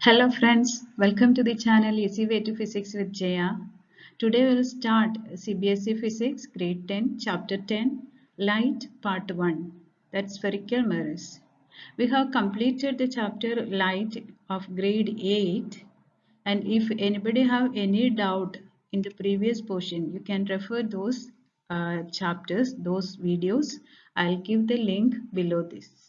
Hello friends, welcome to the channel Easy Way to Physics with Jaya. Today we will start CBSE Physics Grade 10 Chapter 10 Light Part 1 that's spherical mirrors. We have completed the chapter Light of Grade 8 and if anybody have any doubt in the previous portion you can refer those uh, chapters, those videos. I'll give the link below this.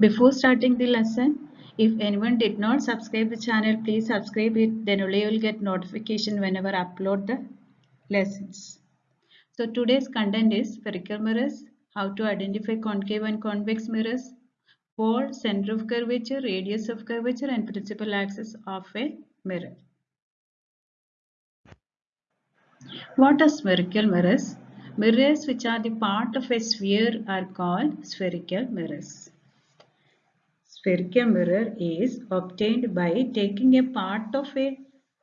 Before starting the lesson, if anyone did not subscribe the channel, please subscribe it. Then only you will get notification whenever I upload the lessons. So today's content is spherical mirrors, how to identify concave and convex mirrors, pole, center of curvature, radius of curvature and principal axis of a mirror. What are spherical mirrors? Mirrors which are the part of a sphere are called spherical mirrors. Spherical mirror is obtained by taking a part of a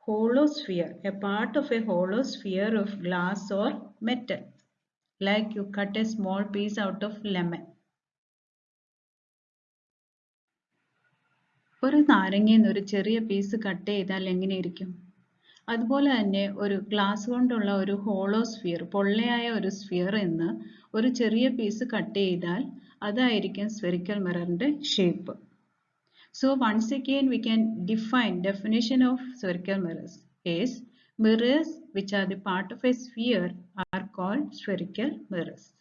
hollow sphere, a part of a hollow sphere of glass or metal, like you cut a small piece out of lemon. ഒരു നാരങ്ങയിൽ നിന്ന് ഒരു ചെറിയ piece cut ചെയ്താൽ എങ്ങനെയിരിക്കും അതുപോലെ തന്നെ ഒരു glass കൊണ്ടുള്ള ഒരു ഹോളോ സ്ഫിയർ പൊള്ളയായ ഒരു സ്ഫിയർ എന്ന് ഒരു ചെറിയ പീസ് കട്ട് ചെയ്താൽ അതായിരിക്കും spherical മിററിന്റെ shape So once again we can define definition of spherical mirrors is mirrors which are the part of a sphere are called spherical mirrors.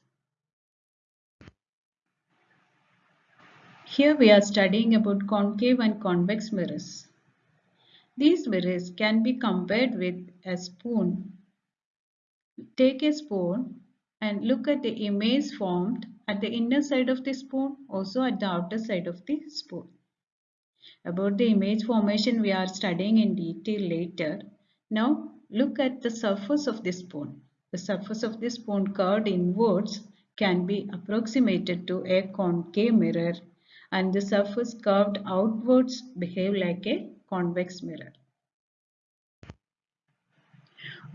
Here we are studying about concave and convex mirrors. These mirrors can be compared with a spoon. Take a spoon and look at the image formed at the inner side of the spoon also at the outer side of the spoon. About the image formation we are studying in detail later. Now look at the surface of this spoon. The surface of this spoon curved inwards can be approximated to a concave mirror and the surface curved outwards behave like a convex mirror.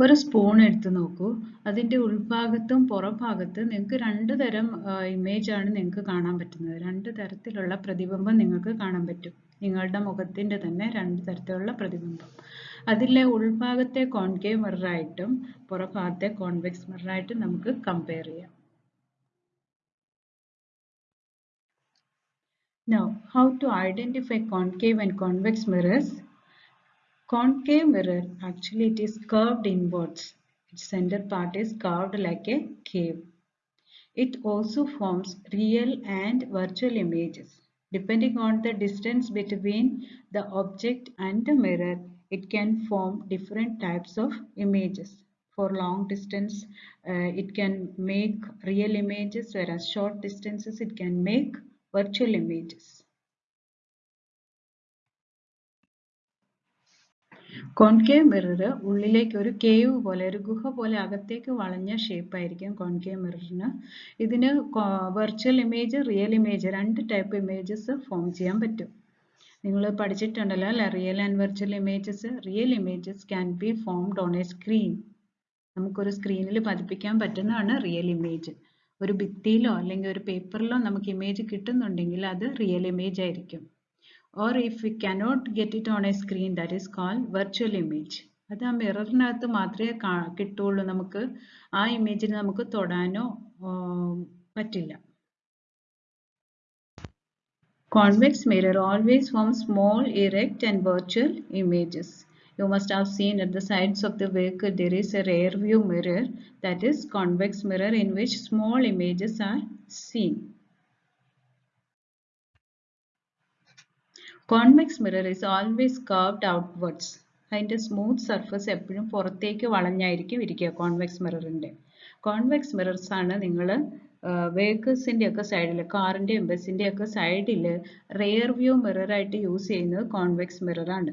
ഒരു spoon എടുത്ത് നോക്കൂ അതിന്റെ ഉൾഭാഗത്തും പുറഭാഗത്തും നിങ്ങൾക്ക് രണ്ട് തരം ഇമേജാണ് നിങ്ങൾക്ക് കാണാൻ പറ്റുന്നത് രണ്ട് തരത്തിലുള്ള പ്രതിബിംബം നിങ്ങൾക്ക് കാണാൻ പറ്റും നിങ്ങളുടെ മുഖത്തിന്റെ തന്നെ രണ്ട് തരത്തിലുള്ള പ്രതിബിംബം അതിലെ ഉൾഭാഗത്തെ കോൺകേവ് മിററായിട്ടും പുറഭാഗത്തെ കോൺവെക്സ് മിററായിട്ടും നമുക്ക് കമ്പയർ ചെയ്യാം Now, how to identify concave and convex mirrors? Concave mirror, actually it is curved inwards. Its center part is curved like a cave. It also forms real and virtual images. Depending on the distance between the object and the mirror, it can form different types of images. For long distance, uh, it can make real images, whereas short distances, it can make virtual images. Concave mirror ഉള്ളിലേക്ക് ഒരു cave പോലെ ഒരു ഗുഹ പോലെ അകത്തേക്ക് വളഞ്ഞ shape ആയിരിക്കും concave മിററിന്. ഇതിന് വെർച്വൽ ഇമേജ് റിയൽ ഇമേജ് രണ്ട് ടൈപ്പ് ഇമേജസ് ഫോം ചെയ്യാൻ പറ്റും. നിങ്ങൾ പഠിച്ചിട്ടുണ്ടല്ലോ അല്ലെ? Real and virtual images real images can be formed on a screen നമുക്കൊരു സ്ക്രീനിൽ പതിപ്പിക്കാൻ പറ്റുന്നതാണ് റിയൽ ഇമേജ് ഒരു ഭിത്തിയിലോ അല്ലെങ്കിൽ ഒരു പേപ്പറിലോ നമുക്ക് ഇമേജ് കിട്ടുന്നുണ്ടെങ്കിൽ അത് റിയൽ ഇമേജ് ആയിരിക്കും. or if we cannot get it on a screen that is called virtual image അത് ആ മിററിനകത്ത് മാത്രമേ കിട്ടുള്ളൂ നമുക്ക് ആ ഇമേജിനെ നമുക്ക് തൊടാനോ പറ്റില്ല Convex mirror always forms small, erect and virtual images. You must have seen at the sides of the vehicle there is a rear view mirror that is convex mirror in which small images are seen. Convex mirror is always curved outwards അതിന്റെ smooth surface എപ്പോഴും പുറത്തേക്ക് വളഞ്ഞായിരിക്കും ഇരിക്കുക convex മിററിന്റെ convex മിറർസ് ആണ് നിങ്ങൾ വെഹിക്കിൾസിന്റെ ഒക്കെ സൈഡിൽ കാറിന്റെയും ബസ്സിന്റെയും സൈഡിൽ റെയർ വ്യൂ മിററായിട്ട് യൂസ് ചെയ്യുന്നത് കോൺവെക്സ് മിററാണ്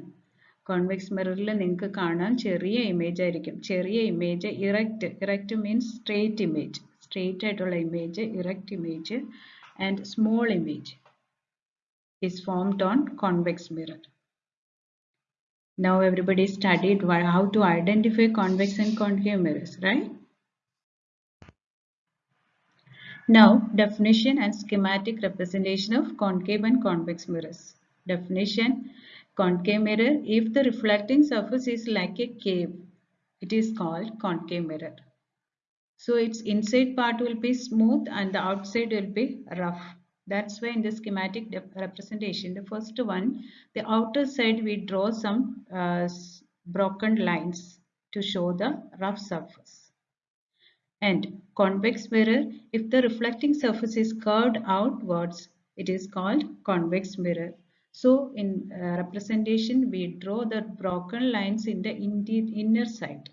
കോൺവെക്സ് മിററിൽ നിങ്ങൾക്ക് കാണാൻ ചെറിയ ഇമേജ് ആയിരിക്കും. ചെറിയ image erect erect means straight image straight ആയിട്ടുള്ള image erect image and small image is formed on convex mirror. Now everybody studied how to identify convex and concave mirrors, right? Now, definition and schematic representation of concave and convex mirrors. Definition Concave mirror, if the reflecting surface is like a cave, it is called concave mirror. So its inside part will be smooth and the outside will be rough. That's why in the schematic representation, the first one, the outer side we draw some uh, broken lines to show the rough surface. And convex mirror, if the reflecting surface is curved outwards, it is called convex mirror. So in uh, representation, we draw the broken lines in the inner side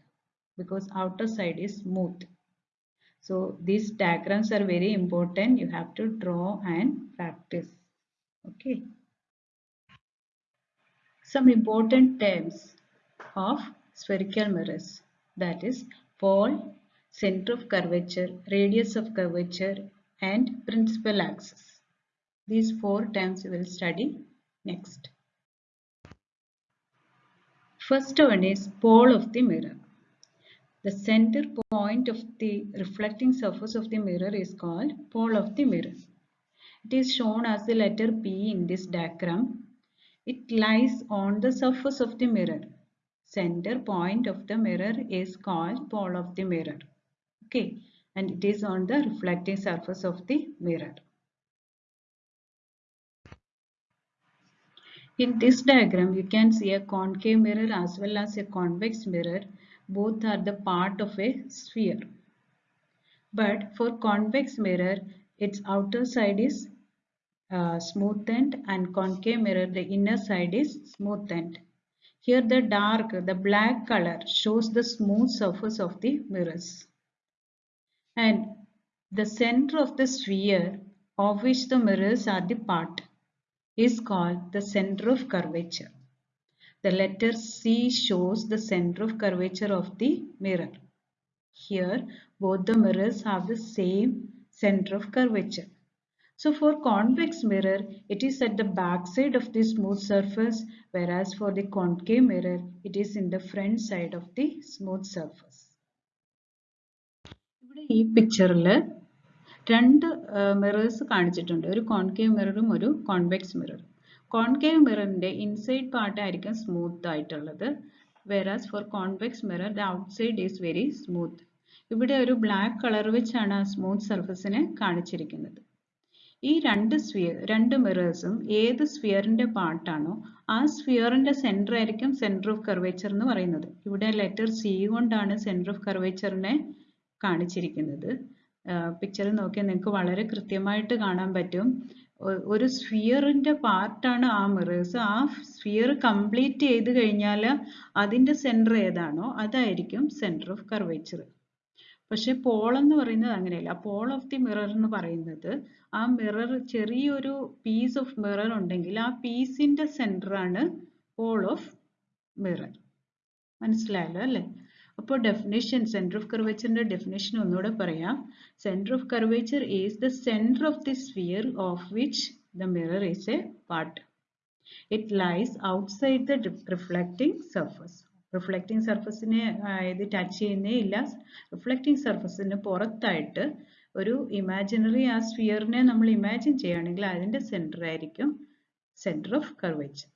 because outer side is smooth. So these diagrams are very important. You have to draw and practice. Okay. Some important terms of spherical mirrors that is pole, center of curvature, radius of curvature and principal axis. These four terms we will study next. First one is pole of the mirror. The center point of the reflecting surface of the mirror is called pole of the mirror. It is shown as the letter P in this diagram. It lies on the surface of the mirror. Center point of the mirror is called pole of the mirror. Okay, and it is on the reflecting surface of the mirror. In this diagram, you can see a concave mirror as well as a convex mirror. Both are the part of a sphere. But for convex mirror, its outer side is uh, smoothened and concave mirror, the inner side is smoothened. Here the dark, the black color shows the smooth surface of the mirrors. And the center of the sphere of which the mirrors are the part is called the center of curvature. The letter C shows the center of curvature of the mirror. Here, both the mirrors have the same center of curvature. So for convex mirror, it is at the back side of the smooth surface, whereas for the concave mirror, it is in the front side of the smooth surface. ഇവിടെ ഈ പിക്ചറിൽ രണ്ട് mirrors കാണിച്ചിട്ടുണ്ട് ഒരു concave മിററും ഒരു convex മിററും concave മിററിന്റെ inside part ആയിരിക്കും smooth ആയിട്ടുള്ളത്. Whereas for convex mirror the outside is very smooth ഇവിടെ ഒരു ബ്ലാക്ക് കളർ വെച്ചാണ് ആ സ്മൂത്ത് സർഫസിനെ കാണിച്ചിരിക്കുന്നത്. ഈ രണ്ട് സ്ഫിയർ രണ്ട് മിറേഴ്സും ഏത് സ്ഫിയറിന്റെ പാർട്ടാണോ ആ സ്ഫിയറിന്റെ സെന്റർ ആയിരിക്കും സെന്റർ ഓഫ് കർവേച്ചർ എന്ന് പറയുന്നത്. ഇവിടെ ലെറ്റർ സി കൊണ്ടാണ് സെന്റർ ഓഫ് കർവേച്ചറിനെ കാണിച്ചിരിക്കുന്നത്. പിക്ചർ നോക്കിയാൽ നിങ്ങൾക്ക് വളരെ കൃത്യമായിട്ട് കാണാൻ പറ്റും. ഒരു സ്ഫിയറിന്റെ പാർട്ടാണ് ആ മിറേഴ്സ്. ആ സ്ഫിയർ കംപ്ലീറ്റ് ചെയ്ത് കഴിഞ്ഞാൽ അതിന്റെ സെന്റർ ഏതാണോ അതായിരിക്കും സെന്റർ ഓഫ് കർവേച്ചർ. പക്ഷെ പോൾ എന്ന് പറയുന്നത് അങ്ങനെയല്ല. പോൾ ഓഫ് ദി മിറർ എന്ന് പറയുന്നത് ആ മിറർ ചെറിയൊരു പീസ് ഓഫ് മിറർ ഉണ്ടെങ്കിൽ ആ പീസിന്റെ സെന്റർ ആണ് പോൾ ഓഫ് മിറർ. മനസ്സിലായല്ലോ അല്ലേ? അപ്പോൾ ഡെഫിനേഷൻ സെന്റർ ഓഫ് കർവേച്ചറിന്റെ ഡെഫിനേഷൻ ഒന്നുകൂടെ പറയാം. Centre of curvature is the centre of the sphere of which the mirror is a part it lies outside the reflecting surface reflecting സർഫസിനെ ഇത് touch ചെയ്യുന്നേ ഇല്ല. Reflecting സർഫസിന് പുറത്തായിട്ട് ഒരു ഇമാജിനറി ആ സ്ഫിയറിനെ നമ്മൾ ഇമാജിൻ ചെയ്യുകയാണെങ്കിൽ അതിന്റെ സെന്റർ ആയിരിക്കും centre of curvature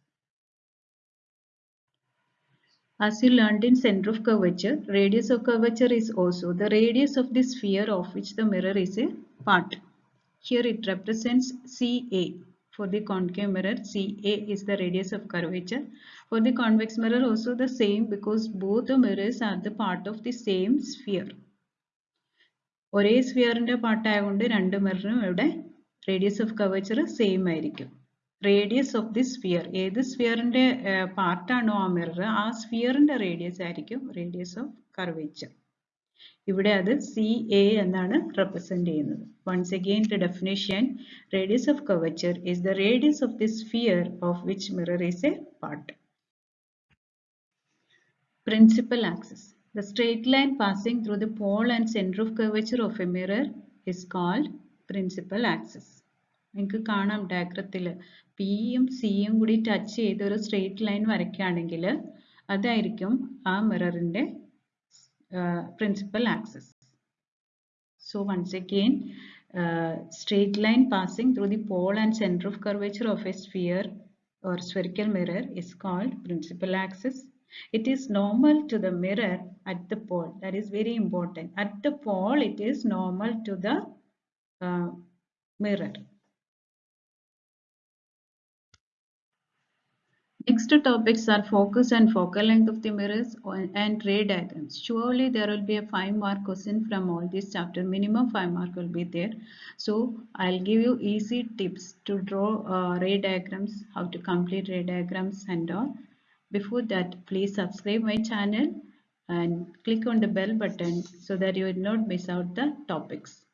As you learned in center of curvature, radius of curvature is also the radius of the sphere of which the mirror is a part. Here it represents CA. For the concave mirror, CA is the radius of curvature. For the convex mirror also the same because both the mirrors are the part of the same sphere. ഒരേ സ്ഫിയറിന്റെ പാർട്ടായതുകൊണ്ട് രണ്ട് മിററിനും ഇവിടെ radius of curvature same ആയിരിക്കും Radius of the sphere ഏത് സ്ഫിയറിന്റെ പാർട്ടാണോ ആ mirror ആ സ്ഫിയറിന്റെ റേഡിയസ് ആയിരിക്കും റേഡിയസ് ഓഫ് കർവേച്ചർ ഇവിടെ അത് സി എ എന്നാണ് റെപ്രസെന്റ് ചെയ്യുന്നത്. Once again the definition radius of curvature is the radius of the sphere of which mirror is a part principal axis The straight line passing through the pole and center of curvature of a mirror is called principal axis. നിങ്ങൾക്ക് കാണാം ഡയഗ്രത്തിൽ പിയും സിയും കൂടി touch ചെയ്ത് ഒരു straight line വരയ്ക്കുകയാണെങ്കിൽ അതായിരിക്കും ആ മിററിന്റെ principal axis so once again straight line passing through the pole and centre of curvature of a sphere or spherical mirror is called principal axis it is normal to the mirror at the pole that is very important at the pole it is normal to the mirror Next two topics are focus and focal length of the mirrors and ray diagrams. Surely there will be a 5 mark question from all this chapter. Minimum 5 mark will be there. So I'll give you easy tips to draw uh, ray diagrams, how to complete ray diagrams and all. Before that, please subscribe my channel and click on the bell button so that you will not miss out the topics.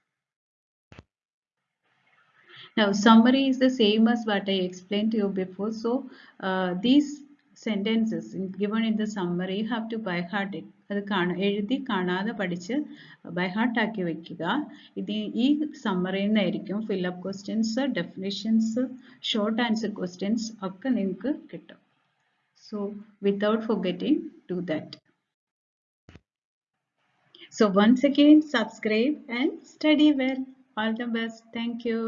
Now summary is the same as what I explained to you before. So uh, these sentences given in the summary you have to by heart it. അത് കാണ എഴുതി കാണാതെ പഠിച്ച് by heart ആക്കി വെക്കുക ഇത് ഈ സമ്മറിയിൽ നിന്നായിരിക്കും fill up questions definitions short answer questions ഒക്കെ നിങ്ങൾക്ക് കിട്ടും so without forgetting do that so once again subscribe and study well all the best thank you